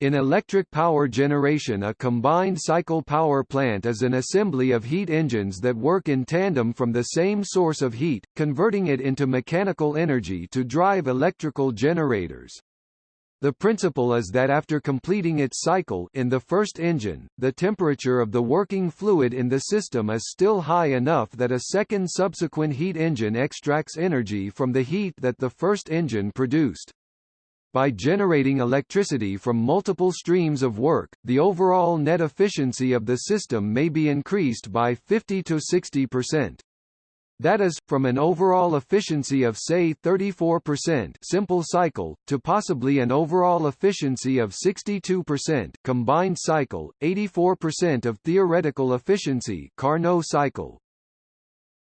In electric power generation a combined cycle power plant is an assembly of heat engines that work in tandem from the same source of heat, converting it into mechanical energy to drive electrical generators. The principle is that after completing its cycle in the first engine, the temperature of the working fluid in the system is still high enough that a second subsequent heat engine extracts energy from the heat that the first engine produced. By generating electricity from multiple streams of work, the overall net efficiency of the system may be increased by 50 to 60%. That is, from an overall efficiency of say 34% simple cycle, to possibly an overall efficiency of 62% combined cycle, 84% of theoretical efficiency Carnot cycle.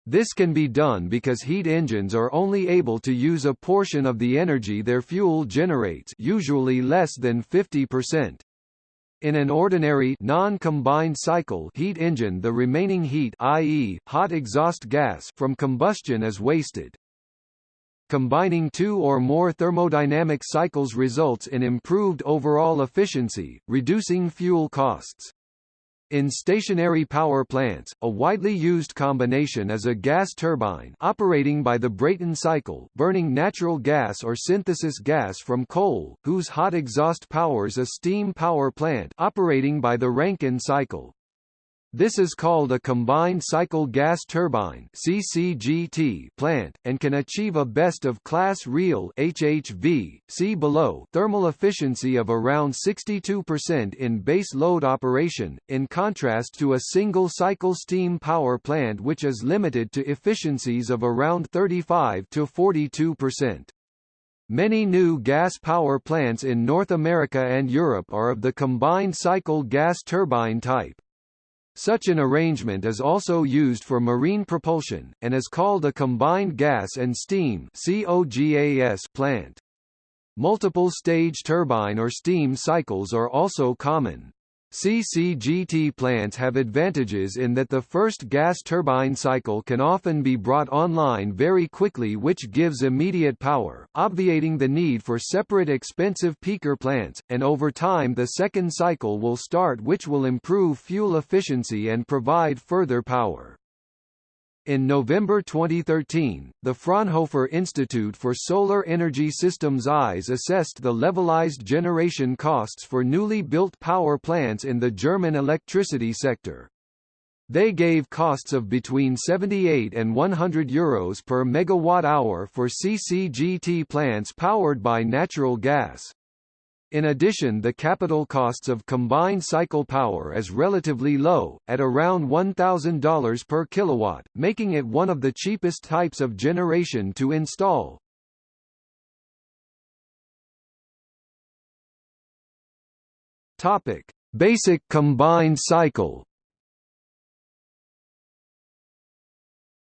This can be done because heat engines are only able to use a portion of the energy their fuel generates usually less than 50%. In an ordinary non-combined cycle heat engine the remaining heat i.e., hot exhaust gas from combustion is wasted. Combining two or more thermodynamic cycles results in improved overall efficiency, reducing fuel costs. In stationary power plants, a widely used combination is a gas turbine operating by the Brayton cycle burning natural gas or synthesis gas from coal, whose hot exhaust powers a steam power plant operating by the Rankine cycle. This is called a combined cycle gas turbine (CCGT) plant and can achieve a best of class real (HHV) see below thermal efficiency of around 62% in base load operation in contrast to a single cycle steam power plant which is limited to efficiencies of around 35 to 42%. Many new gas power plants in North America and Europe are of the combined cycle gas turbine type. Such an arrangement is also used for marine propulsion, and is called a combined gas and steam plant. Multiple stage turbine or steam cycles are also common. CCGT plants have advantages in that the first gas turbine cycle can often be brought online very quickly which gives immediate power, obviating the need for separate expensive peaker plants, and over time the second cycle will start which will improve fuel efficiency and provide further power. In November 2013, the Fraunhofer Institute for Solar Energy Systems IES assessed the levelized generation costs for newly built power plants in the German electricity sector. They gave costs of between 78 and 100 euros per megawatt hour for CCGT plants powered by natural gas. In addition the capital costs of combined cycle power is relatively low, at around $1,000 per kilowatt, making it one of the cheapest types of generation to install. Topic: Basic combined cycle.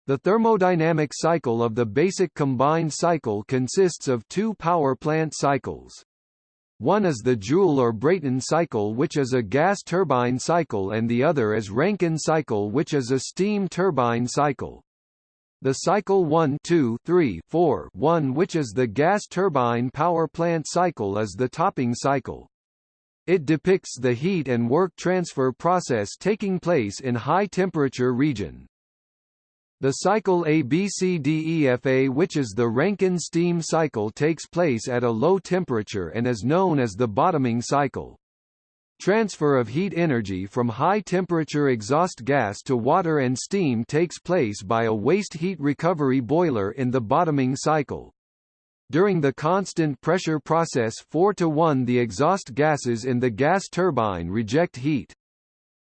The thermodynamic cycle of the basic combined cycle consists of two power plant cycles. One is the Joule or Brayton cycle which is a gas turbine cycle and the other is Rankine cycle which is a steam turbine cycle. The cycle 1 2 3 4 1 which is the gas turbine power plant cycle is the topping cycle. It depicts the heat and work transfer process taking place in high temperature region. The cycle ABCDEFA which is the Rankine steam cycle takes place at a low temperature and is known as the bottoming cycle. Transfer of heat energy from high-temperature exhaust gas to water and steam takes place by a waste heat recovery boiler in the bottoming cycle. During the constant pressure process 4 to 1 the exhaust gases in the gas turbine reject heat.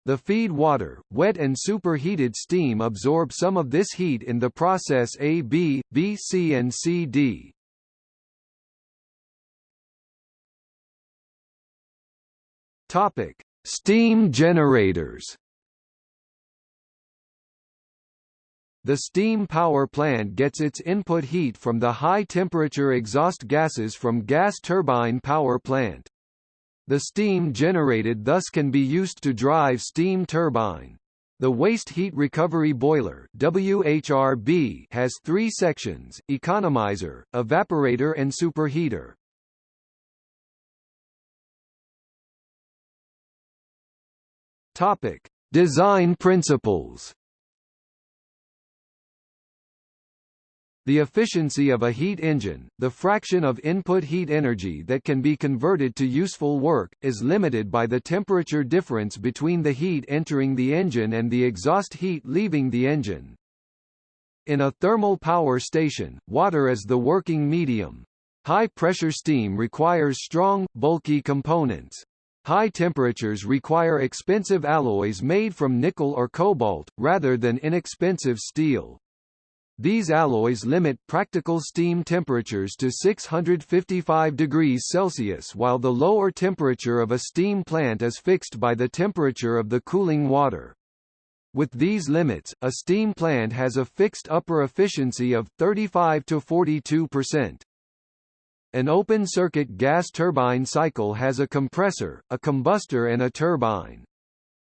The feed water, wet and superheated steam absorb some of this heat in the process A B, B C and C D. Topic: Steam generators. The steam power plant gets its input heat from the high-temperature exhaust gases from gas turbine power plant. The steam generated thus can be used to drive steam turbine. The Waste Heat Recovery Boiler WHRB has three sections, economizer, evaporator and superheater. Topic. Design principles The efficiency of a heat engine, the fraction of input heat energy that can be converted to useful work, is limited by the temperature difference between the heat entering the engine and the exhaust heat leaving the engine. In a thermal power station, water is the working medium. High-pressure steam requires strong, bulky components. High temperatures require expensive alloys made from nickel or cobalt, rather than inexpensive steel. These alloys limit practical steam temperatures to 655 degrees Celsius while the lower temperature of a steam plant is fixed by the temperature of the cooling water. With these limits, a steam plant has a fixed upper efficiency of 35 to 42%. An open-circuit gas turbine cycle has a compressor, a combustor and a turbine.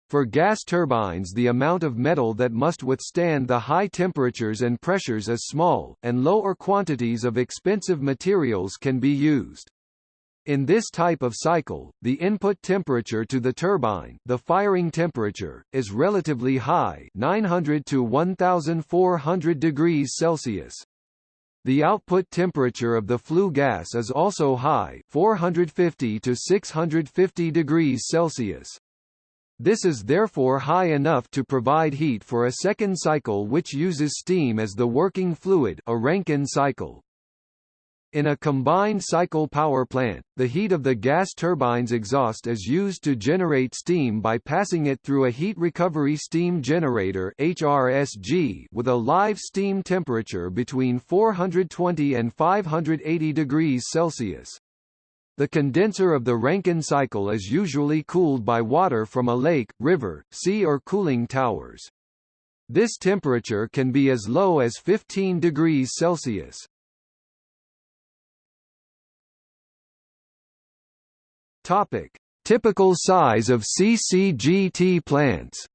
For gas turbines the amount of metal that must withstand the high temperatures and pressures is small, and lower quantities of expensive materials can be used. In this type of cycle, the input temperature to the turbine the firing temperature, is relatively high 900 to 1400 degrees Celsius. The output temperature of the flue gas is also high 450 to 650 degrees Celsius. This is therefore high enough to provide heat for a second cycle which uses steam as the working fluid a Rankine cycle. In a combined cycle power plant, the heat of the gas turbine's exhaust is used to generate steam by passing it through a heat recovery steam generator HRSG with a live steam temperature between 420 and 580 degrees Celsius. The condenser of the Rankine cycle is usually cooled by water from a lake, river, sea or cooling towers. This temperature can be as low as 15 degrees Celsius. Topic: Typical size of CCGT plants.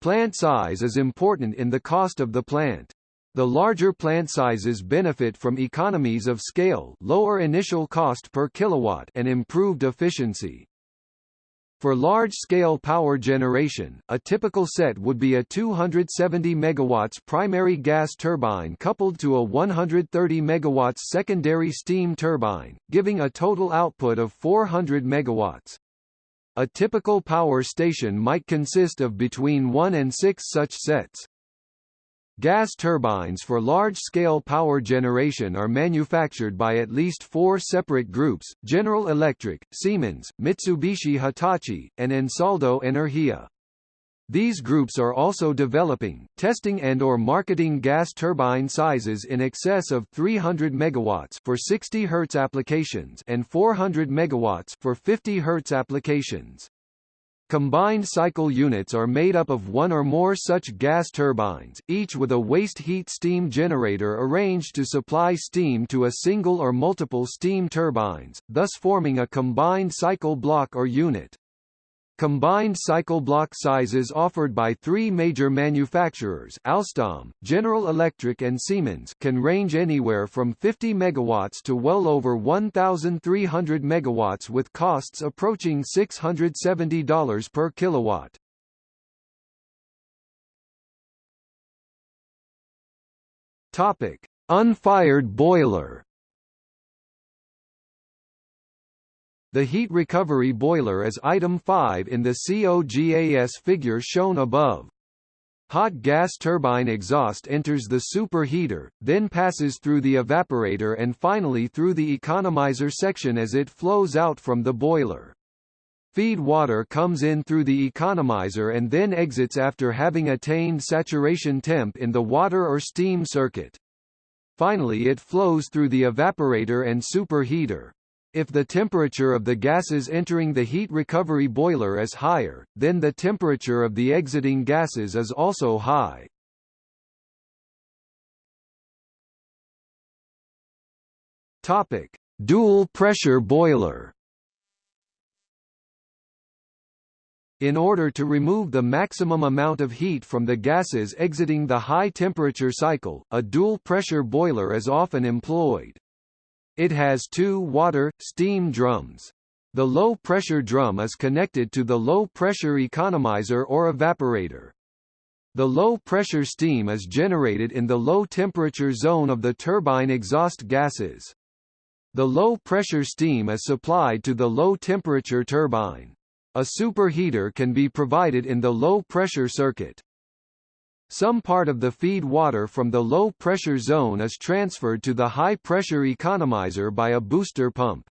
Plant size is important in the cost of the plant. The larger plant sizes benefit from economies of scale, lower initial cost per kilowatt, and improved efficiency. For large-scale power generation, a typical set would be a 270 MW primary gas turbine coupled to a 130 MW secondary steam turbine, giving a total output of 400 MW. A typical power station might consist of between one and six such sets. Gas turbines for large-scale power generation are manufactured by at least four separate groups, General Electric, Siemens, Mitsubishi Hitachi, and Ansaldo Energia. These groups are also developing, testing and or marketing gas turbine sizes in excess of 300 MW for 60 Hz applications and 400 MW for 50 Hz applications. Combined cycle units are made up of one or more such gas turbines, each with a waste heat steam generator arranged to supply steam to a single or multiple steam turbines, thus forming a combined cycle block or unit. Combined cycle block sizes offered by three major manufacturers Alstom, General Electric and Siemens can range anywhere from 50 MW to well over 1,300 MW with costs approaching $670 per kilowatt. Topic: Unfired boiler The heat recovery boiler is item 5 in the COGAS figure shown above. Hot gas turbine exhaust enters the superheater, then passes through the evaporator and finally through the economizer section as it flows out from the boiler. Feed water comes in through the economizer and then exits after having attained saturation temp in the water or steam circuit. Finally it flows through the evaporator and superheater. If the temperature of the gases entering the heat recovery boiler is higher, then the temperature of the exiting gases is also high. Topic: Dual pressure boiler. In order to remove the maximum amount of heat from the gases exiting the high temperature cycle, a dual pressure boiler is often employed. It has two water, steam drums. The low-pressure drum is connected to the low-pressure economizer or evaporator. The low-pressure steam is generated in the low-temperature zone of the turbine exhaust gases. The low-pressure steam is supplied to the low-temperature turbine. A superheater can be provided in the low-pressure circuit. Some part of the feed water from the low-pressure zone is transferred to the high-pressure economizer by a booster pump.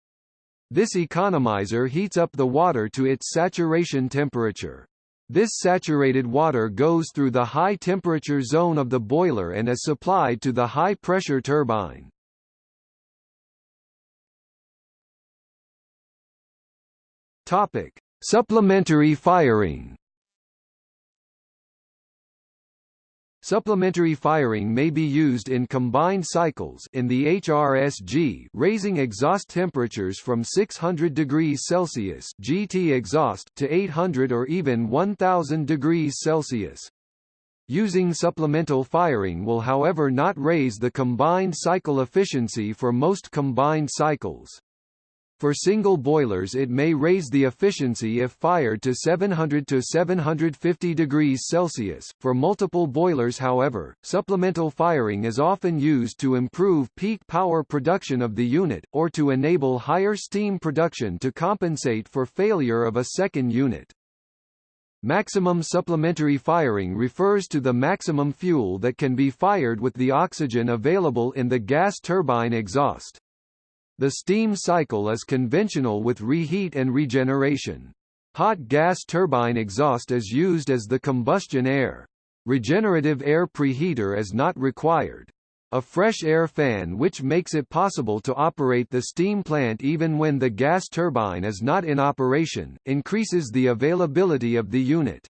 This economizer heats up the water to its saturation temperature. This saturated water goes through the high-temperature zone of the boiler and is supplied to the high-pressure turbine. Topic: Supplementary firing. Supplementary firing may be used in combined cycles in the HRSG raising exhaust temperatures from 600 degrees Celsius GT exhaust to 800 or even 1000 degrees Celsius. Using supplemental firing will however not raise the combined cycle efficiency for most combined cycles. For single boilers it may raise the efficiency if fired to 700 to 750 degrees Celsius. For multiple boilers however, supplemental firing is often used to improve peak power production of the unit, or to enable higher steam production to compensate for failure of a second unit. Maximum supplementary firing refers to the maximum fuel that can be fired with the oxygen available in the gas turbine exhaust. The steam cycle is conventional with reheat and regeneration. Hot gas turbine exhaust is used as the combustion air. Regenerative air preheater is not required. A fresh air fan which makes it possible to operate the steam plant even when the gas turbine is not in operation, increases the availability of the unit.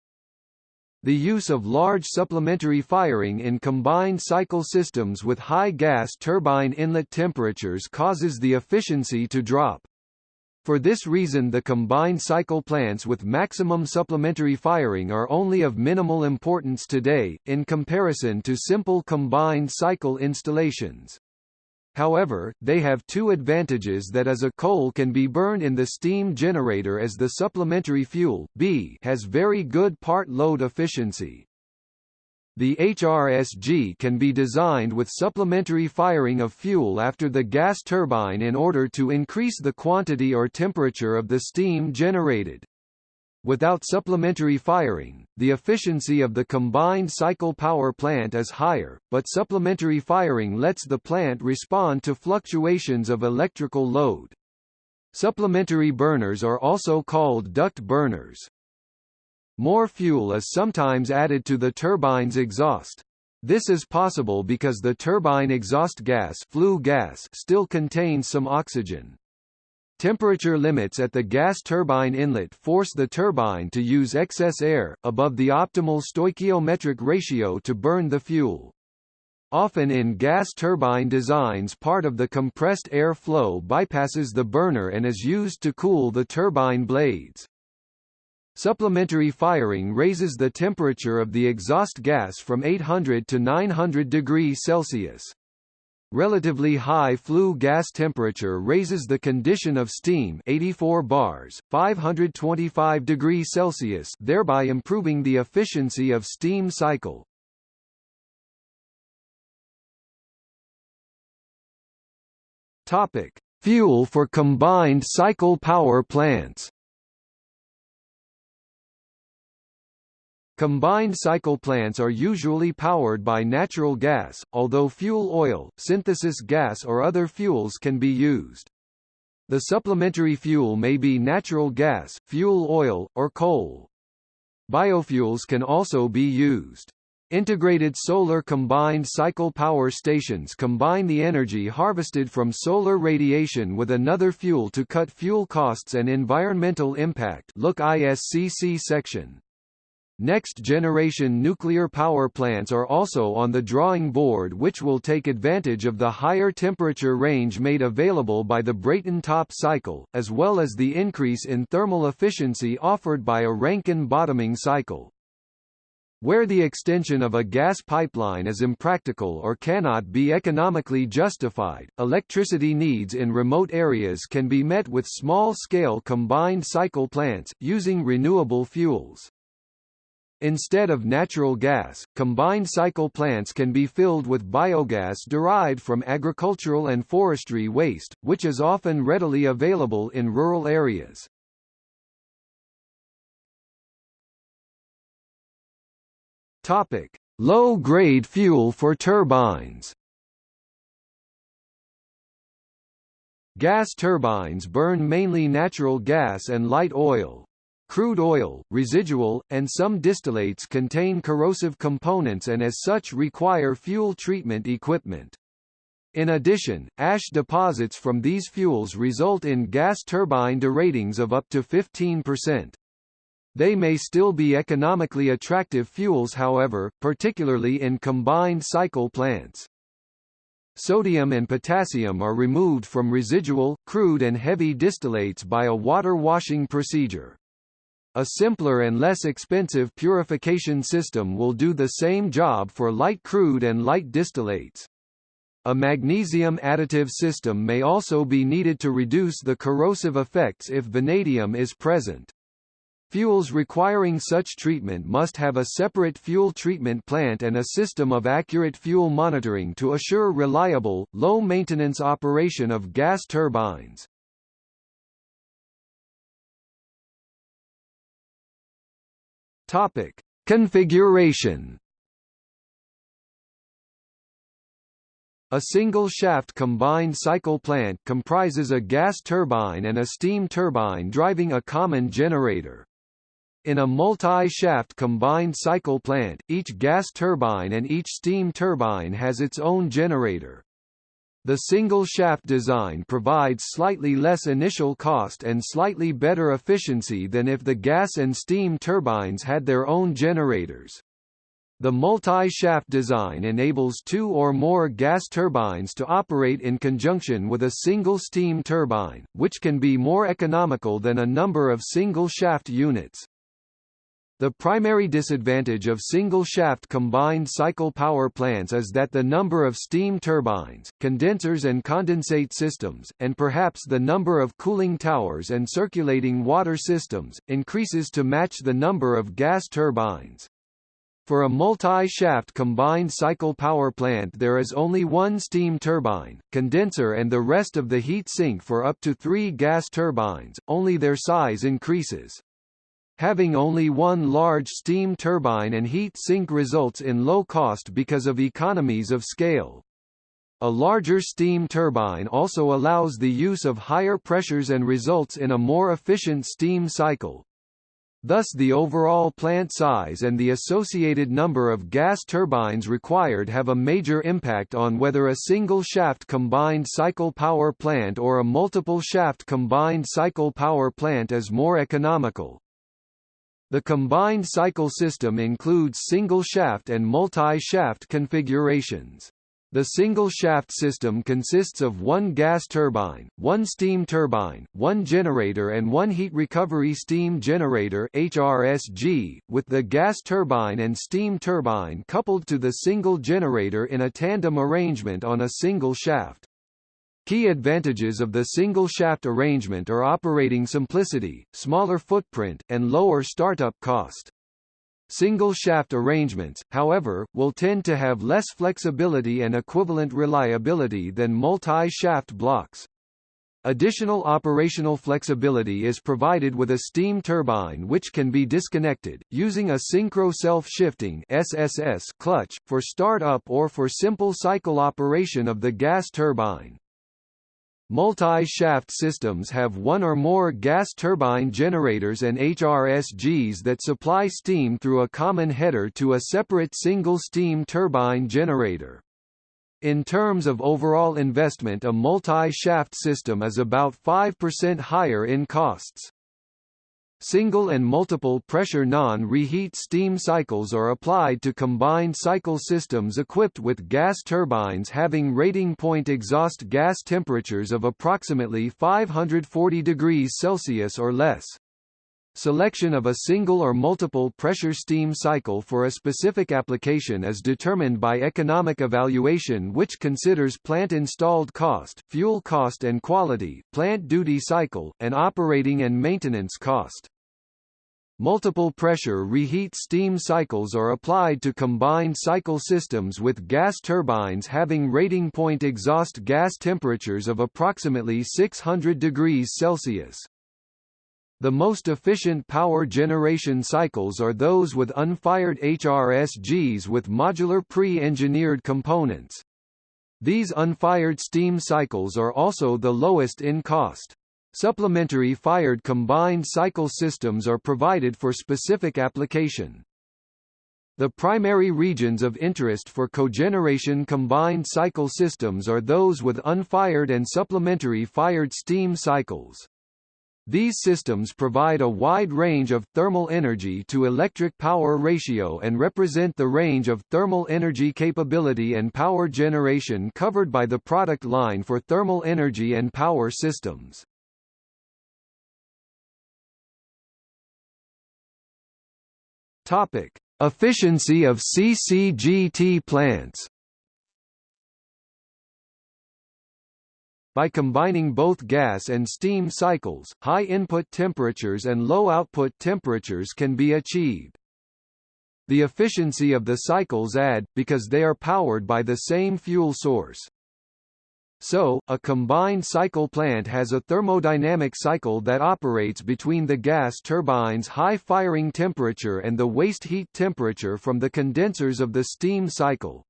The use of large supplementary firing in combined cycle systems with high gas turbine inlet temperatures causes the efficiency to drop. For this reason the combined cycle plants with maximum supplementary firing are only of minimal importance today, in comparison to simple combined cycle installations. However, they have two advantages that as a coal can be burned in the steam generator as the supplementary fuel B has very good part load efficiency. The HRSG can be designed with supplementary firing of fuel after the gas turbine in order to increase the quantity or temperature of the steam generated. Without supplementary firing, the efficiency of the combined cycle power plant is higher, but supplementary firing lets the plant respond to fluctuations of electrical load. Supplementary burners are also called duct burners. More fuel is sometimes added to the turbine's exhaust. This is possible because the turbine exhaust gas, flue gas still contains some oxygen. Temperature limits at the gas turbine inlet force the turbine to use excess air, above the optimal stoichiometric ratio to burn the fuel. Often in gas turbine designs part of the compressed air flow bypasses the burner and is used to cool the turbine blades. Supplementary firing raises the temperature of the exhaust gas from 800 to 900 degrees Celsius. Relatively high flue gas temperature raises the condition of steam 84 bars, 525 degrees Celsius thereby improving the efficiency of steam cycle. Topic: Fuel for combined cycle power plants. Combined cycle plants are usually powered by natural gas, although fuel oil, synthesis gas or other fuels can be used. The supplementary fuel may be natural gas, fuel oil, or coal. Biofuels can also be used. Integrated solar combined cycle power stations combine the energy harvested from solar radiation with another fuel to cut fuel costs and environmental impact look ISCC section. Next-generation nuclear power plants are also on the drawing board which will take advantage of the higher temperature range made available by the Brayton top cycle, as well as the increase in thermal efficiency offered by a Rankine bottoming cycle. Where the extension of a gas pipeline is impractical or cannot be economically justified, electricity needs in remote areas can be met with small-scale combined cycle plants, using renewable fuels. Instead of natural gas, combined cycle plants can be filled with biogas derived from agricultural and forestry waste, which is often readily available in rural areas. Topic: Low-grade fuel for turbines. Gas turbines burn mainly natural gas and light oil. Crude oil, residual, and some distillates contain corrosive components and as such require fuel treatment equipment. In addition, ash deposits from these fuels result in gas turbine deratings of up to 15%. They may still be economically attractive fuels however, particularly in combined cycle plants. Sodium and potassium are removed from residual, crude and heavy distillates by a water washing procedure. A simpler and less expensive purification system will do the same job for light crude and light distillates. A magnesium additive system may also be needed to reduce the corrosive effects if vanadium is present. Fuels requiring such treatment must have a separate fuel treatment plant and a system of accurate fuel monitoring to assure reliable, low-maintenance operation of gas turbines. Topic: Configuration A single-shaft combined cycle plant comprises a gas turbine and a steam turbine driving a common generator. In a multi-shaft combined cycle plant, each gas turbine and each steam turbine has its own generator. The single-shaft design provides slightly less initial cost and slightly better efficiency than if the gas and steam turbines had their own generators. The multi-shaft design enables two or more gas turbines to operate in conjunction with a single steam turbine, which can be more economical than a number of single-shaft units. The primary disadvantage of single-shaft combined cycle power plants is that the number of steam turbines, condensers and condensate systems, and perhaps the number of cooling towers and circulating water systems, increases to match the number of gas turbines. For a multi-shaft combined cycle power plant there is only one steam turbine, condenser and the rest of the heat sink for up to three gas turbines, only their size increases. Having only one large steam turbine and heat sink results in low cost because of economies of scale. A larger steam turbine also allows the use of higher pressures and results in a more efficient steam cycle. Thus the overall plant size and the associated number of gas turbines required have a major impact on whether a single-shaft combined cycle power plant or a multiple-shaft combined cycle power plant is more economical. The combined cycle system includes single-shaft and multi-shaft configurations. The single-shaft system consists of one gas turbine, one steam turbine, one generator and one heat recovery steam generator HRSG, with the gas turbine and steam turbine coupled to the single generator in a tandem arrangement on a single shaft. Key advantages of the single-shaft arrangement are operating simplicity, smaller footprint, and lower startup cost. Single-shaft arrangements, however, will tend to have less flexibility and equivalent reliability than multi-shaft blocks. Additional operational flexibility is provided with a steam turbine which can be disconnected, using a synchro self-shifting clutch, for start-up or for simple cycle operation of the gas turbine. Multi-shaft systems have one or more gas turbine generators and HRSGs that supply steam through a common header to a separate single steam turbine generator. In terms of overall investment a multi-shaft system is about 5% higher in costs. Single and multiple pressure non-reheat steam cycles are applied to combined cycle systems equipped with gas turbines having rating point exhaust gas temperatures of approximately 540 degrees Celsius or less. Selection of a single or multiple pressure steam cycle for a specific application is determined by economic evaluation which considers plant installed cost, fuel cost and quality, plant duty cycle, and operating and maintenance cost. Multiple pressure reheat steam cycles are applied to combined cycle systems with gas turbines having rating point exhaust gas temperatures of approximately 600 degrees Celsius. The most efficient power generation cycles are those with unfired HRSGs with modular pre-engineered components. These unfired steam cycles are also the lowest in cost. Supplementary fired combined cycle systems are provided for specific application. The primary regions of interest for cogeneration combined cycle systems are those with unfired and supplementary fired steam cycles. These systems provide a wide range of thermal energy to electric power ratio and represent the range of thermal energy capability and power generation covered by the product line for thermal energy and power systems. Topic: Efficiency of CCGT plants By combining both gas and steam cycles, high input temperatures and low output temperatures can be achieved. The efficiency of the cycles add, because they are powered by the same fuel source. So, a combined cycle plant has a thermodynamic cycle that operates between the gas turbine's high firing temperature and the waste heat temperature from the condensers of the steam cycle.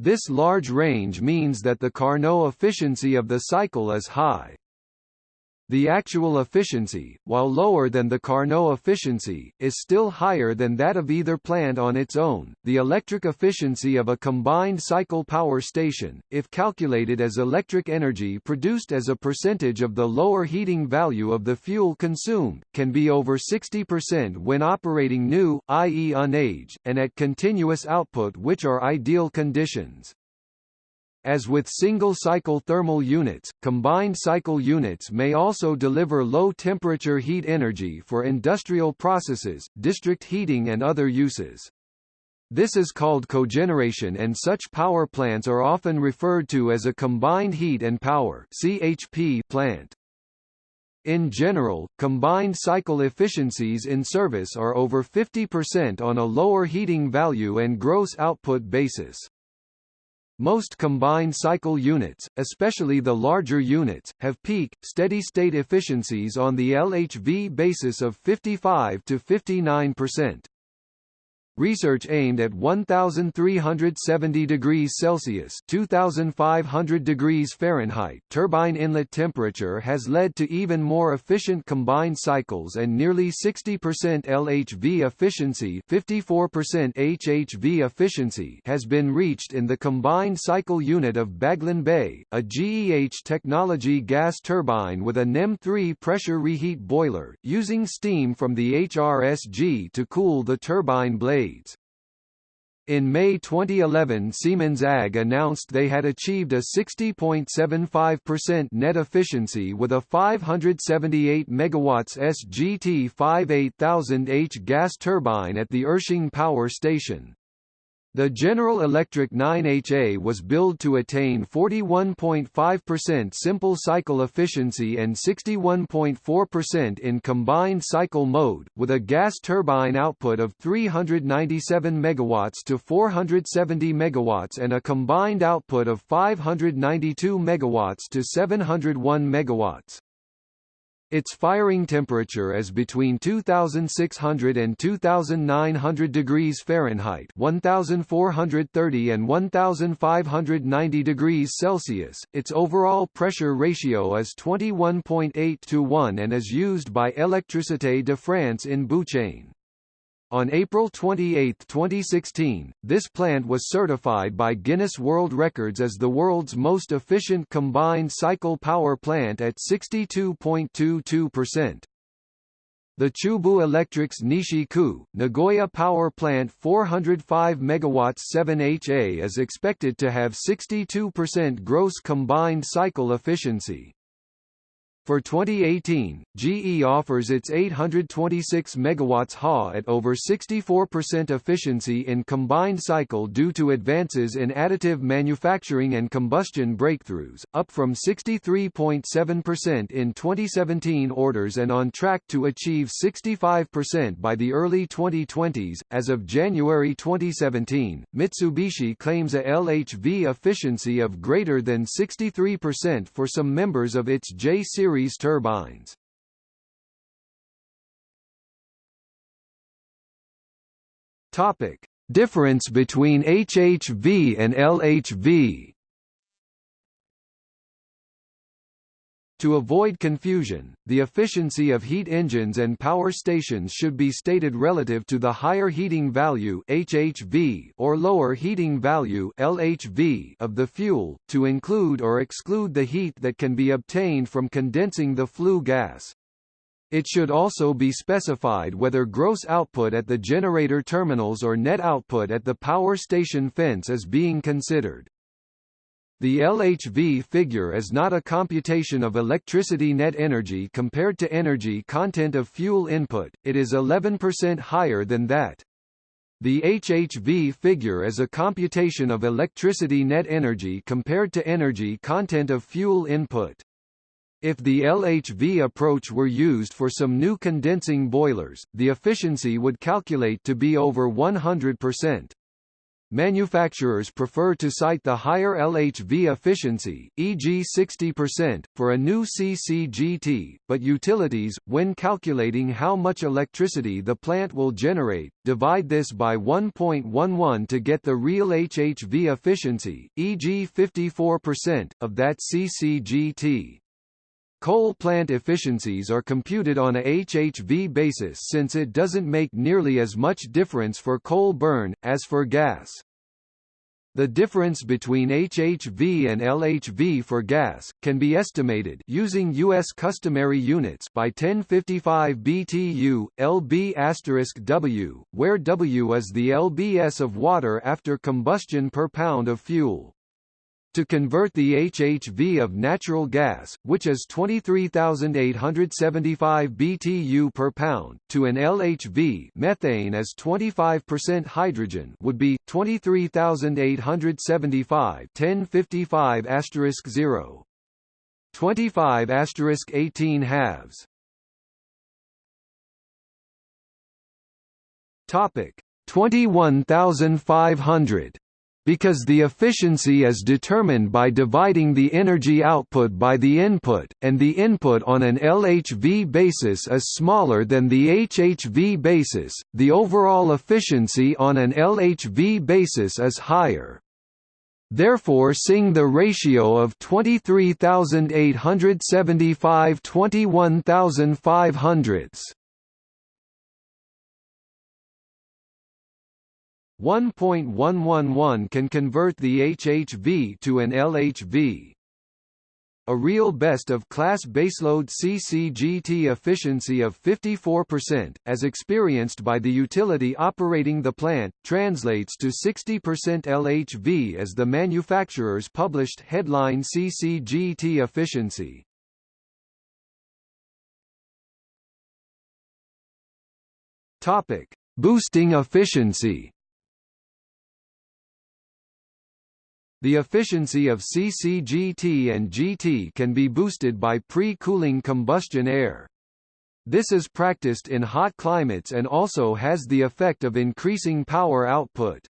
This large range means that the Carnot efficiency of the cycle is high. The actual efficiency, while lower than the Carnot efficiency, is still higher than that of either plant on its own. The electric efficiency of a combined cycle power station, if calculated as electric energy produced as a percentage of the lower heating value of the fuel consumed, can be over 60% when operating new, i.e. unaged, and at continuous output which are ideal conditions. As with single-cycle thermal units, combined cycle units may also deliver low-temperature heat energy for industrial processes, district heating and other uses. This is called cogeneration and such power plants are often referred to as a combined heat and power CHP plant. In general, combined cycle efficiencies in service are over 50% on a lower heating value and gross output basis. Most combined cycle units, especially the larger units, have peak, steady-state efficiencies on the LHV basis of 55 to 59%. Research aimed at 1370 degrees Celsius (2500 degrees Fahrenheit) turbine inlet temperature has led to even more efficient combined cycles and nearly 60% LHV efficiency, 54% HHV efficiency has been reached in the combined cycle unit of Baglan Bay, a GEH technology gas turbine with a NEM3 pressure reheat boiler, using steam from the HRSG to cool the turbine blade. In May 2011 Siemens AG announced they had achieved a 60.75% net efficiency with a 578 MW SGT5-8000H gas turbine at the Irsching power station. The General Electric 9HA was billed to attain 41.5% simple cycle efficiency and 61.4% in combined cycle mode, with a gas turbine output of 397 MW to 470 MW and a combined output of 592 MW to 701 MW. Its firing temperature is between 2600 and 2900 degrees Fahrenheit 1430 and 1590 degrees Celsius. Its overall pressure ratio is 21.8 to 1 and is used by Électricité de France in Bouchain. On April 28, 2016, this plant was certified by Guinness World Records as the world's most efficient combined cycle power plant at 62.22%. The Chubu Electric's Nishi-ku, Nagoya Power Plant 405 MW 7HA is expected to have 62% gross combined cycle efficiency. For 2018, GE offers its 826 MW HA at over 64% efficiency in combined cycle due to advances in additive manufacturing and combustion breakthroughs, up from 63.7% in 2017 orders and on track to achieve 65% by the early 2020s. As of January 2017, Mitsubishi claims a LHV efficiency of greater than 63% for some members of its J-series series turbines. Topic: Difference between HHV and LHV. To avoid confusion, the efficiency of heat engines and power stations should be stated relative to the higher heating value HHV or lower heating value LHV of the fuel, to include or exclude the heat that can be obtained from condensing the flue gas. It should also be specified whether gross output at the generator terminals or net output at the power station fence is being considered. The LHV figure is not a computation of electricity net energy compared to energy content of fuel input, it is 11% higher than that. The HHV figure is a computation of electricity net energy compared to energy content of fuel input. If the LHV approach were used for some new condensing boilers, the efficiency would calculate to be over 100%. Manufacturers prefer to cite the higher LHV efficiency, e.g. 60%, for a new CCGT, but utilities, when calculating how much electricity the plant will generate, divide this by 1.11 to get the real HHV efficiency, e.g. 54%, of that CCGT. Coal plant efficiencies are computed on a HHV basis since it doesn't make nearly as much difference for coal burn, as for gas. The difference between HHV and LHV for gas, can be estimated using U.S. customary units by 1055 BTU, LB W, where W is the lbs of water after combustion per pound of fuel. To convert the HHV of natural gas, which is 23,875 BTU per pound, to an LHV methane as 25% hydrogen would be 23,875 1055 asterisk 0. 25 asterisk 18 halves. Topic 21,500 because the efficiency is determined by dividing the energy output by the input, and the input on an LHV basis is smaller than the HHV basis, the overall efficiency on an LHV basis is higher. Therefore sing the ratio of 23,875 21,500 1.111 can convert the HHV to an LHV. A real best of class baseload CCGT efficiency of 54%, as experienced by the utility operating the plant, translates to 60% LHV as the manufacturer's published headline CCGT efficiency. Topic: Boosting efficiency. The efficiency of CCGT and GT can be boosted by pre-cooling combustion air. This is practiced in hot climates and also has the effect of increasing power output.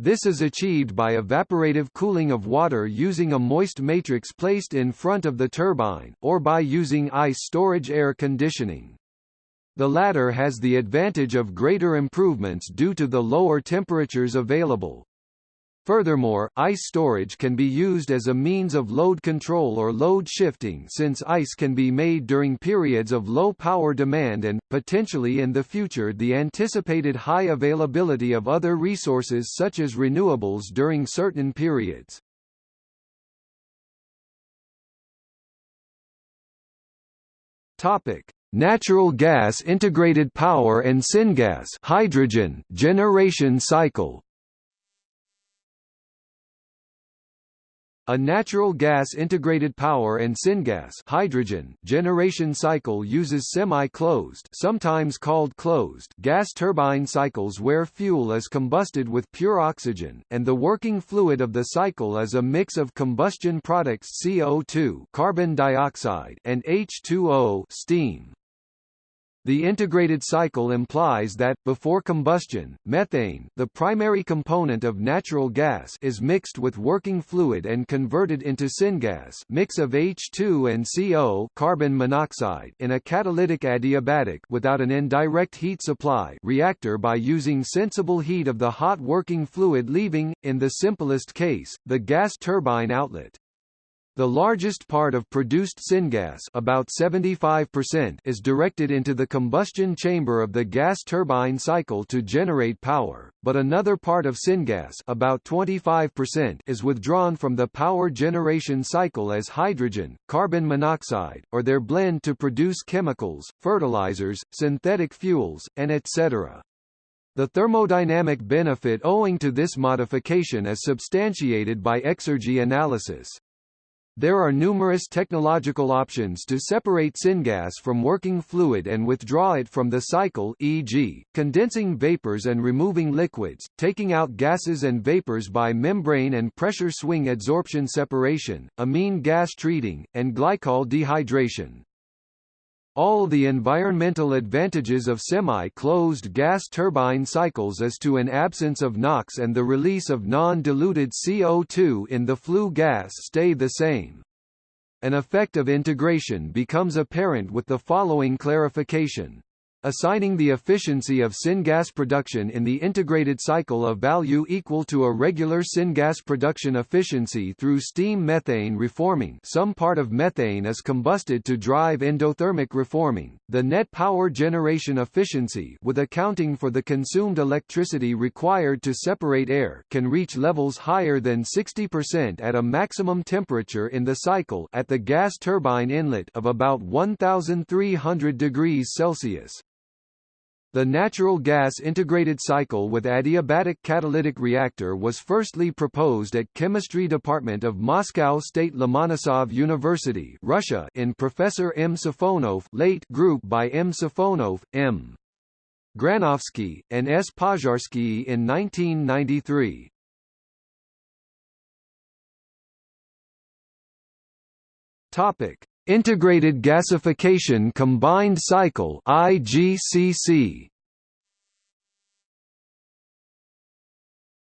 This is achieved by evaporative cooling of water using a moist matrix placed in front of the turbine, or by using ice storage air conditioning. The latter has the advantage of greater improvements due to the lower temperatures available. Furthermore, ice storage can be used as a means of load control or load shifting since ice can be made during periods of low power demand and, potentially in the future the anticipated high availability of other resources such as renewables during certain periods. Topic: Natural gas integrated power and syngas hydrogen generation cycle A natural gas integrated power and syngas hydrogen generation cycle uses semi-closed sometimes called closed gas turbine cycles where fuel is combusted with pure oxygen, and the working fluid of the cycle is a mix of combustion products CO2 carbon dioxide and H2O steam. The integrated cycle implies that, before combustion, methane the primary component of natural gas is mixed with working fluid and converted into syngas mix of H2 and CO carbon monoxide in a catalytic adiabatic without an indirect heat supply reactor by using sensible heat of the hot working fluid leaving, in the simplest case, the gas turbine outlet. The largest part of produced syngas about 75% is directed into the combustion chamber of the gas turbine cycle to generate power, but another part of syngas about 25% is withdrawn from the power generation cycle as hydrogen, carbon monoxide, or their blend to produce chemicals, fertilizers, synthetic fuels, and etc. The thermodynamic benefit owing to this modification is substantiated by exergy analysis. There are numerous technological options to separate syngas from working fluid and withdraw it from the cycle e.g., condensing vapors and removing liquids, taking out gases and vapors by membrane and pressure swing adsorption separation, amine gas treating, and glycol dehydration. All the environmental advantages of semi-closed gas turbine cycles as to an absence of NOx and the release of non-diluted CO2 in the flue gas stay the same. An effect of integration becomes apparent with the following clarification. Assigning the efficiency of syngas production in the integrated cycle a value equal to a regular syngas production efficiency through steam methane reforming some part of methane is combusted to drive endothermic reforming, the net power generation efficiency with accounting for the consumed electricity required to separate air can reach levels higher than 60% at a maximum temperature in the cycle at the gas turbine inlet of about 1300 degrees Celsius. The natural gas integrated cycle with adiabatic catalytic reactor was firstly proposed at Chemistry Department of Moscow State Lomonosov University Russia in Professor M. Safonov late group by M. Safonov, M. Granovsky, and S. Pozharsky in 1993. Topic: Integrated Gasification Combined Cycle IGCC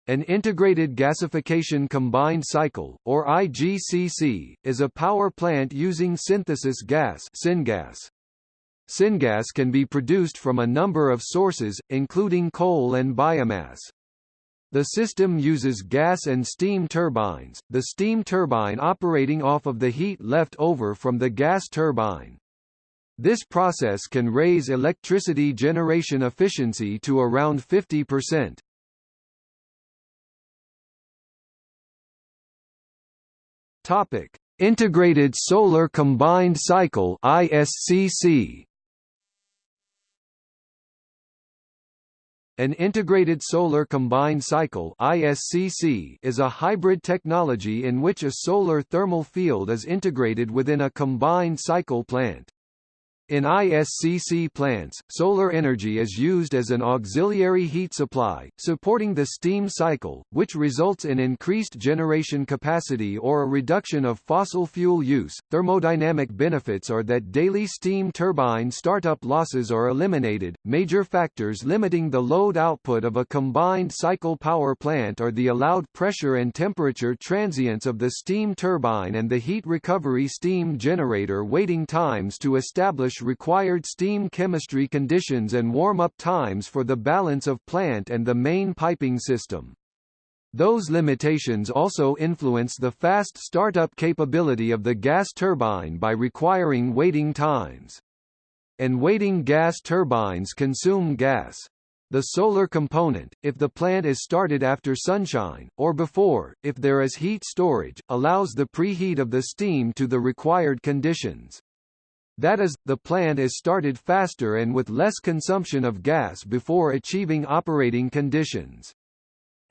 An integrated gasification combined cycle, or IGCC, is a power plant using synthesis gas syngas. Syngas can be produced from a number of sources, including coal and biomass. The system uses gas and steam turbines, the steam turbine operating off of the heat left over from the gas turbine. This process can raise electricity generation efficiency to around 50%. Topic: Integrated Solar Combined Cycle (ISCC). An integrated solar combined cycle ISCC is a hybrid technology in which a solar thermal field is integrated within a combined cycle plant. In ISCC plants, solar energy is used as an auxiliary heat supply, supporting the steam cycle, which results in increased generation capacity or a reduction of fossil fuel use. Thermodynamic benefits are that daily steam turbine startup losses are eliminated. Major factors limiting the load output of a combined cycle power plant are the allowed pressure and temperature transients of the steam turbine and the heat recovery steam generator waiting times to establish required steam chemistry conditions and warm-up times for the balance of plant and the main piping system. Those limitations also influence the fast startup capability of the gas turbine by requiring waiting times. And waiting gas turbines consume gas. The solar component, if the plant is started after sunshine, or before, if there is heat storage, allows the preheat of the steam to the required conditions. That is, the plant is started faster and with less consumption of gas before achieving operating conditions.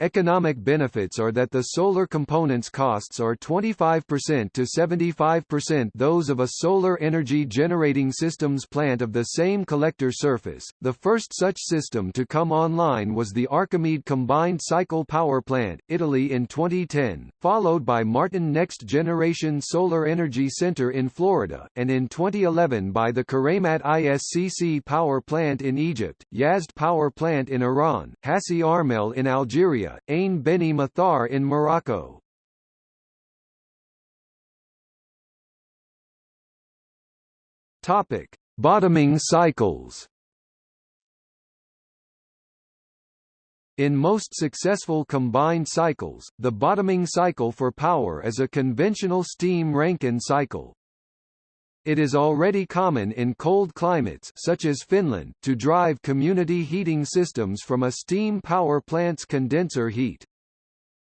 Economic benefits are that the solar components costs are 25% to 75% those of a solar energy generating systems plant of the same collector surface. The first such system to come online was the Archimede Combined Cycle Power Plant, Italy in 2010, followed by Martin Next Generation Solar Energy Center in Florida, and in 2011 by the Kuraymat ISCC Power Plant in Egypt, Yazd Power Plant in Iran, Hassi R'mel in Algeria, Ain Beni Mathar in Morocco. Topic: Bottoming cycles. In most successful combined cycles, the bottoming cycle for power is a conventional steam Rankine cycle. It is already common in cold climates such as Finland to drive community heating systems from a steam power plant's condenser heat.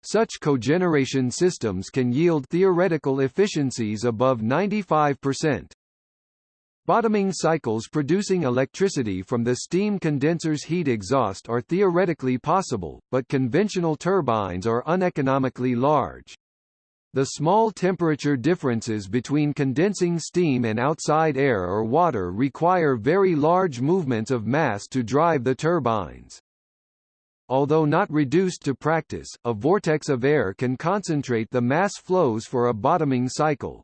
Such cogeneration systems can yield theoretical efficiencies above 95%. Bottoming cycles producing electricity from the steam condenser's heat exhaust are theoretically possible, but conventional turbines are uneconomically large. The small temperature differences between condensing steam and outside air or water require very large movements of mass to drive the turbines. Although not reduced to practice, a vortex of air can concentrate the mass flows for a bottoming cycle.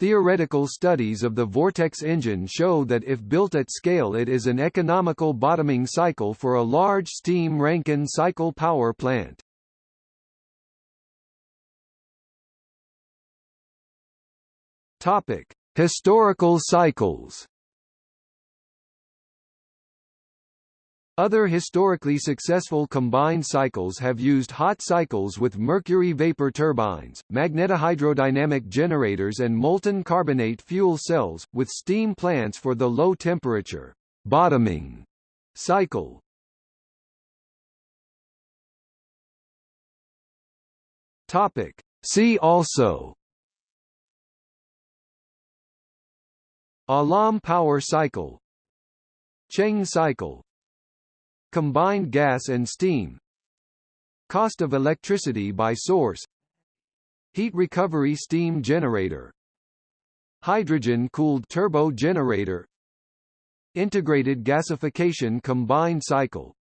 Theoretical studies of the vortex engine show that if built at scale it is an economical bottoming cycle for a large steam Rankine cycle power plant. Topic: Historical cycles. Other historically successful combined cycles have used hot cycles with mercury vapor turbines, magnetohydrodynamic generators and molten carbonate fuel cells, with steam plants for the low temperature bottoming cycle. Topic. See also Allam power cycle. Cheng cycle. Combined gas and steam. Cost of electricity by source. Heat recovery steam generator. Hydrogen-cooled turbo generator. Integrated gasification combined cycle